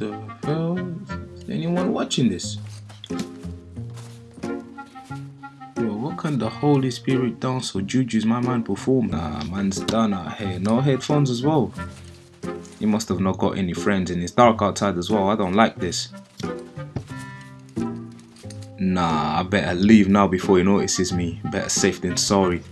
the hell? Is anyone watching this? Yo, what can the Holy Spirit dance or juju's my man perform? Nah, man's done out here. No headphones as well. He must have not got any friends and it's dark outside as well. I don't like this. Nah, I better leave now before he notices me. Better safe than sorry.